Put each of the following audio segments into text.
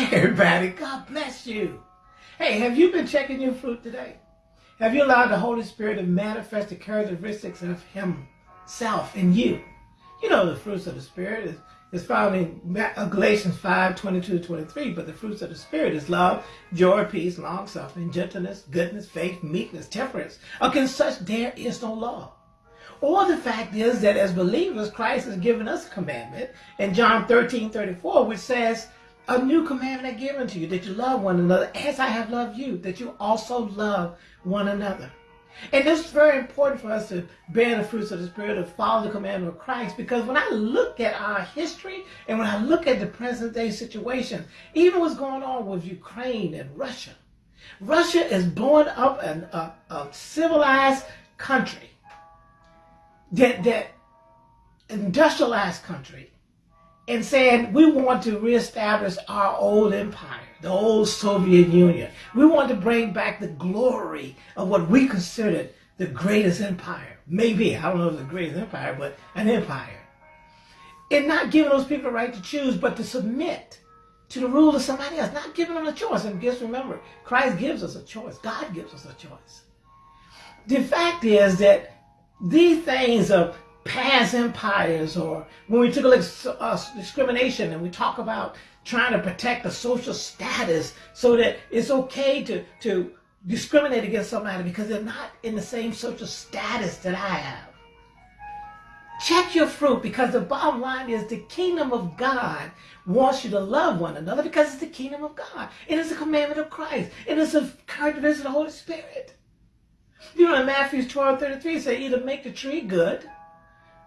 Everybody, God bless you. Hey, have you been checking your fruit today? Have you allowed the Holy Spirit to manifest the characteristics of Himself in you? You know the fruits of the Spirit is, is found in uh, Galatians 5, 22 23, but the fruits of the Spirit is love, joy, peace, long-suffering, gentleness, goodness, faith, meekness, temperance. Against such there is no law. Or the fact is that as believers, Christ has given us a commandment in John 13, 34, which says, a new commandment I give unto you, that you love one another as I have loved you, that you also love one another. And this is very important for us to bear the fruits of the Spirit, to follow the commandment of Christ, because when I look at our history and when I look at the present day situation, even what's going on with Ukraine and Russia, Russia is blowing up an, a, a civilized country, that, that industrialized country, and saying we want to reestablish our old empire, the old Soviet Union. We want to bring back the glory of what we considered the greatest empire. Maybe, I don't know if the greatest empire, but an empire. And not giving those people the right to choose, but to submit to the rule of somebody else, not giving them a choice. And just remember, Christ gives us a choice. God gives us a choice. The fact is that these things of past empires or when we took a look at uh, discrimination and we talk about trying to protect the social status so that it's okay to, to discriminate against somebody because they're not in the same social status that I have. Check your fruit because the bottom line is the kingdom of God wants you to love one another because it's the kingdom of God. It is a commandment of Christ. It is a characteristic of the Holy Spirit. You know, in Matthew 12, 33, say either make the tree good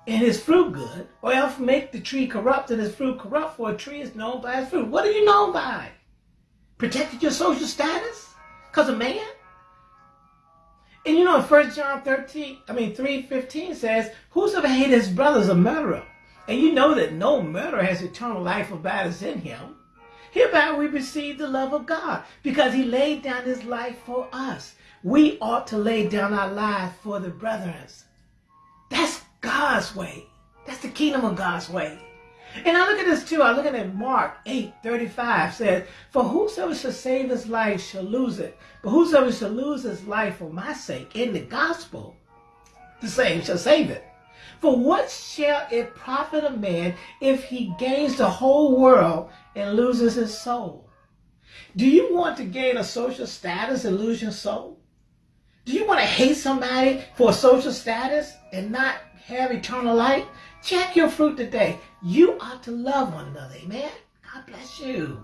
and his fruit good, or else make the tree corrupt and his fruit corrupt, for a tree is known by its fruit. What are you known by? Protected your social status? Because of man? And you know, in 1 John 13, I mean 3.15 says, Whosoever hates his brother is a murderer. And you know that no murderer has eternal life abides in him. Hereby we receive the love of God, because he laid down his life for us. We ought to lay down our lives for the brethren. That's God's way. That's the kingdom of God's way. And I look at this too. I look at it Mark 8, 35 says, For whosoever shall save his life shall lose it. But whosoever shall lose his life for my sake in the gospel, the same shall save it. For what shall it profit a man if he gains the whole world and loses his soul? Do you want to gain a social status and lose your soul? Do you want to hate somebody for a social status and not have eternal life? Check your fruit today. You ought to love one another. Amen. God bless you.